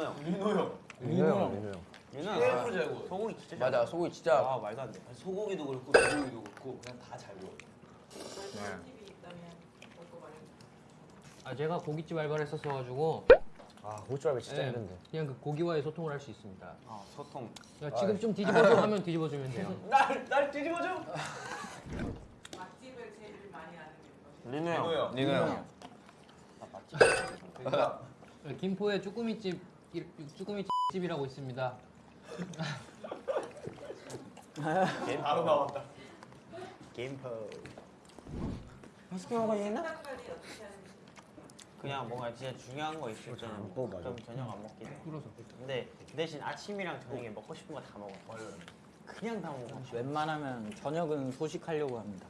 민호 형. 민호 형. 민호 형. 민호 형. 민호 형. 아, 잘 구워. 소고기 진짜 잘 구워. 맞아, 소고기 진짜. 아, 말도 안 돼. 소고기도 그렇고 돼지고기도 그렇고 그냥 다 잘 구워. 아, 제가 고깃집 알바를 했었어 가지고 아, 고깃집 알바 진짜 네. 힘든데. 그냥 그 고기와의 소통을 할 수 있습니다. 아, 소통. 야, 지금 아이. 좀 뒤집어줘 하면 뒤집어 주면 돼요. 날, 날 뒤집어 줘. 맛집을 제일 많이 아는 게 리노 형. 리노 형. 리노 형. 아, 맛집. 그러니까 김포의 쭈꾸미집 쭈꾸미 집이라고 있습니다. 바로 나왔다. 게임퍼. 맛있게 먹어야겠나? 그냥 뭔가 진짜 중요한 거 있을 때는 어, 맞아. 좀 저녁 안 먹긴 해. 불어서. 근데 그 대신 아침이랑 저녁에 먹고 싶은 거 다 먹어. 그냥 다 먹어. 웬만하면 저녁은 소식하려고 합니다.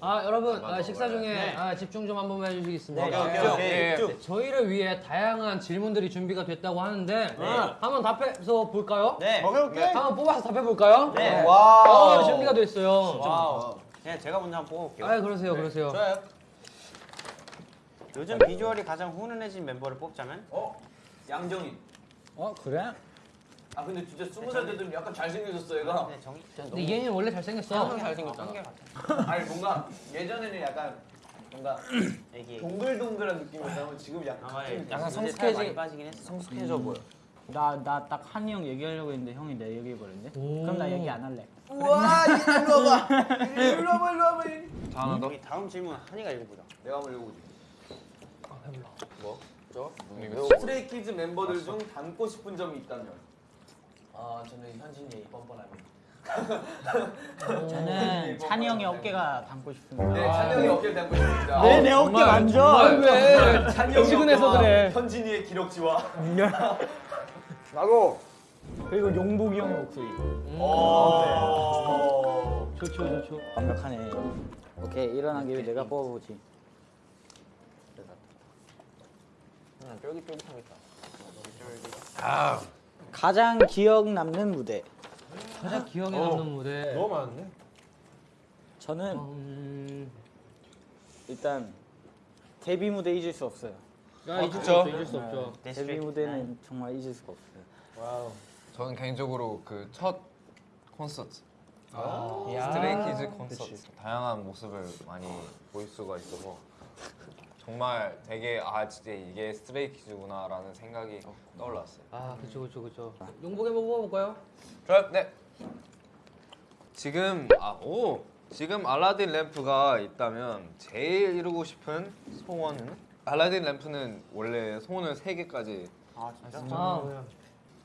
아 여러분 아, 식사 중에 아, 집중 좀 한번 해주시겠습니까? 네, 오케이, 오케이, 네, 쭉. 네, 저희를 위해 다양한 질문들이 준비가 됐다고 하는데 한번 답해서 볼까요? 네. 한번 뽑아서 답해 볼까요? 네. 어, 준비가 됐어요. Wow. 그냥 제가 먼저 한번 뽑아볼게요. 아 그러세요, 그러세요. 좋아요. 요즘 비주얼이 가장 훈훈해진 멤버를 뽑자면? 어 양정인. 어 그래? 아 근데 진짜 스무 살 때도 약간 잘생겨졌어 얘가. 네, 정이. 근데 얘는 원래 잘생겼어. 잘생겼잖아. 아니 뭔가 예전에는 약간 뭔가 애기. 동글동글한 느낌이었다면 지금 약간 아. 같은 약간. 성숙해지. 빠지긴 했어. 성숙해져 보여. 나 나 딱 한이 형 얘기하려고 했는데 형이 내 얘기해 버렸네. 그럼 나 얘기 안 할래. 우와 일로 와봐. 일로 와봐 일로 와봐. 더? 우리 다음 질문 한이가 읽어보자. 내가 한번 읽어보지. 뭐? 저? 스트레이키즈 멤버들 중 닮고 싶은 점이 있다면? 아 저는 현진이 뻔뻔합니다. 저는 찬이 형의 어깨가 닮고 싶습니다. 네 찬이 형이 어깨를 닮고 싶습니다. 네, 내 어깨 만져. 왜? 찬이 형이 지근해서 그래. 현진이의 기럭지와. 나도. 그리고 용복이 형 목소리. 오. 좋죠, 좋죠. 완벽하네. 오케이 일어난 김에 내가 뽑아보지. 그냥 쫄깃쫄깃하겠다 가장 기억 남는 무대. 가장 기억에 남는 무대. 너무 많은데? 저는 음, 일단 데뷔 무대 잊을 수 없어요. 야 잊을 수 그쵸? 없죠, 잊을 수 없죠. 데뷔 무대는 정말 잊을 수가 없어요. Wow. 저는 개인적으로 그 첫 콘서트 야. 스트레이키즈 콘서트 다양한 모습을 많이 볼 수가 있어서 정말 되게 아 진짜 이게 스트레이키즈구나 라는 생각이 떠올랐어요. 아 그쵸 그쵸 그쵸. 용복에 한번 뽑아볼까요? 좋아요. 네. 지금 아오 지금 알라딘 램프가 있다면 제일 이루고 싶은 소원은 알라딘 램프는 원래 소원을 세 개까지 아 진짜? 아,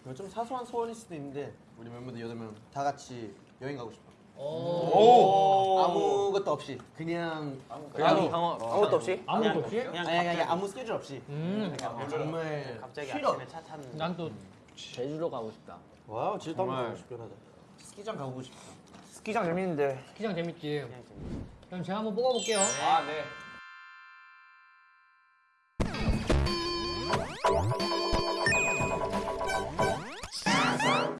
이거 좀 사소한 소원일 수도 있는데 우리 멤버들 여덟 명 다 같이 여행 가고 싶어. 오. 아무것도 없이 그냥 상어 아무것도 없이? 아무것도 없이? 그냥 아니. 아무 스케줄 없이 음, 정말 갑자기 쉬러. 아침에 차 타는. 난또 제주도 가고 싶다. Wow 진짜 한번. 가고 싶긴 하다. 스키장 가고 싶다. 스키장 재밌는데. 스키장 재밌지. 그럼 제가 한번 뽑아볼게요. 아 네.